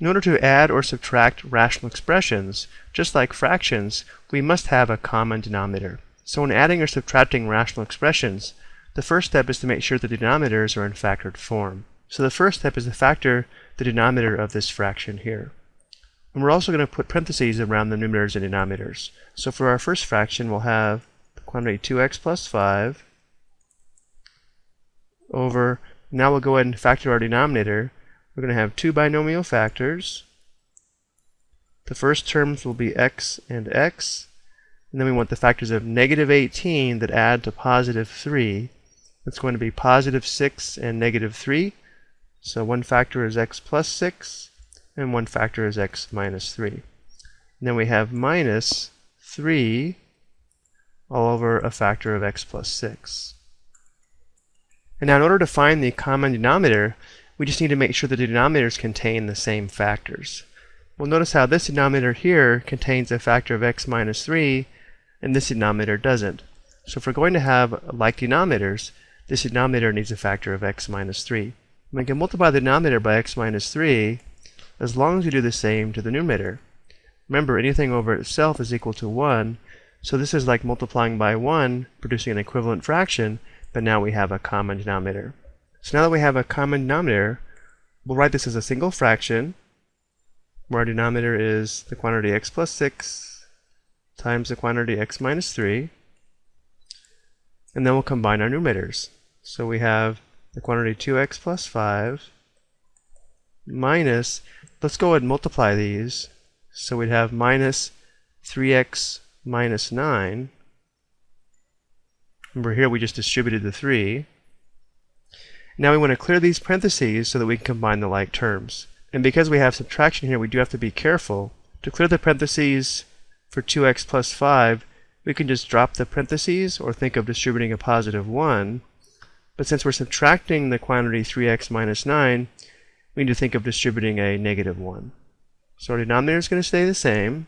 In order to add or subtract rational expressions, just like fractions, we must have a common denominator. So when adding or subtracting rational expressions, the first step is to make sure the denominators are in factored form. So the first step is to factor the denominator of this fraction here. And we're also going to put parentheses around the numerators and denominators. So for our first fraction, we'll have the quantity 2x plus 5 over, now we'll go ahead and factor our denominator. We're going to have two binomial factors. The first terms will be x and x. And then we want the factors of negative 18 that add to positive 3. That's going to be positive 6 and negative 3. So one factor is x plus 6, and one factor is x minus 3. And then we have minus 3 all over a factor of x plus 6. And now in order to find the common denominator, we just need to make sure the denominators contain the same factors. Well, notice how this denominator here contains a factor of x minus 3, and this denominator doesn't. So if we're going to have like denominators, this denominator needs a factor of x minus 3. We can multiply the denominator by x minus 3 as long as we do the same to the numerator. Remember, anything over itself is equal to 1, so this is like multiplying by 1, producing an equivalent fraction, but now we have a common denominator. So now that we have a common denominator, we'll write this as a single fraction, where our denominator is the quantity x plus 6 times the quantity x minus 3, and then we'll combine our numerators. So we have the quantity 2x plus 5 minus, let's go ahead and multiply these. So we'd have minus 3x minus 9. Remember here we just distributed the 3. Now we want to clear these parentheses so that we can combine the like terms. And because we have subtraction here, we do have to be careful. To clear the parentheses for 2x plus 5, we can just drop the parentheses or think of distributing a positive 1. But since we're subtracting the quantity 3x minus 9, we need to think of distributing a negative 1. So our denominator is going to stay the same.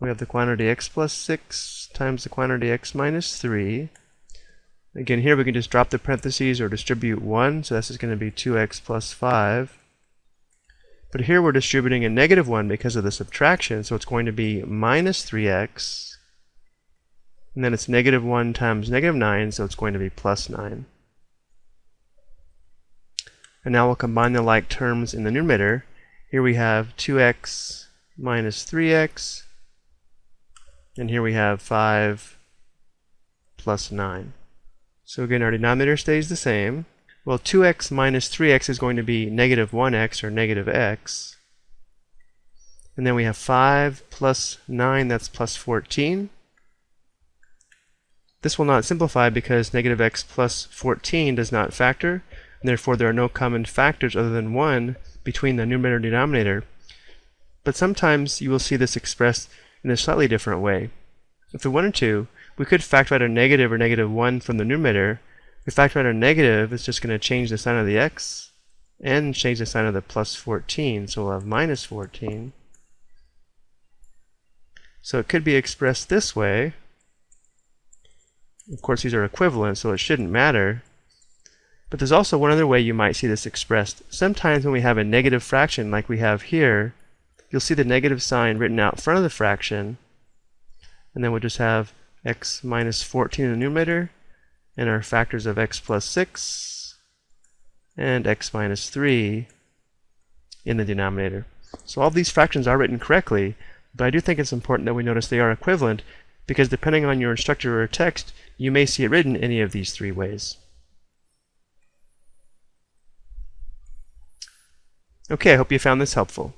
We have the quantity x plus 6 times the quantity x minus 3. Again, here we can just drop the parentheses or distribute 1, so this is going to be 2x plus 5. But here we're distributing a negative 1 because of the subtraction, so it's going to be minus 3x. And then it's negative 1 times negative 9, so it's going to be plus 9. And now we'll combine the like terms in the numerator. Here we have 2x minus 3x, and here we have 5 plus 9. So again, our denominator stays the same. Well, 2x minus 3x is going to be negative 1x or negative x. And then we have 5 plus 9, that's plus 14. This will not simplify because negative x plus 14 does not factor, and therefore there are no common factors other than 1 between the numerator and denominator. But sometimes you will see this expressed in a slightly different way. If we wanted to, we could factor out a negative or negative 1 from the numerator. If we factor out a negative, it's just going to change the sign of the x and change the sign of the plus 14, so we'll have minus 14. So it could be expressed this way. Of course, these are equivalent, so it shouldn't matter. But there's also one other way you might see this expressed. Sometimes when we have a negative fraction like we have here, you'll see the negative sign written out front of the fraction, and then we'll just have x minus 14 in the numerator, and our factors of x plus 6 and x minus 3 in the denominator. So all these fractions are written correctly, but I do think it's important that we notice they are equivalent because depending on your instructor or text, you may see it written any of these three ways. Okay, I hope you found this helpful.